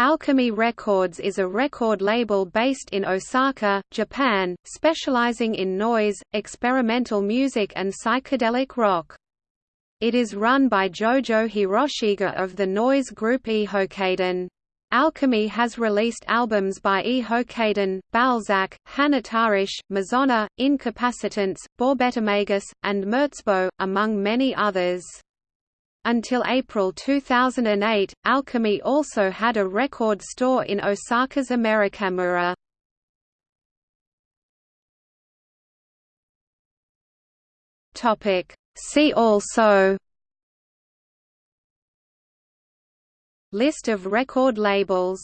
Alchemy Records is a record label based in Osaka, Japan, specializing in noise, experimental music and psychedelic rock. It is run by Jojo Hiroshige of the noise group Hijokaidan. Alchemy has released albums by Hijokaidan, Balzac, Hanatarash, Masonna, Incapacitants, Borbetomagus, and Merzbow, among many others. Until April 2008, Alchemy also had a record store in Osaka's Americamura. See also List of record labels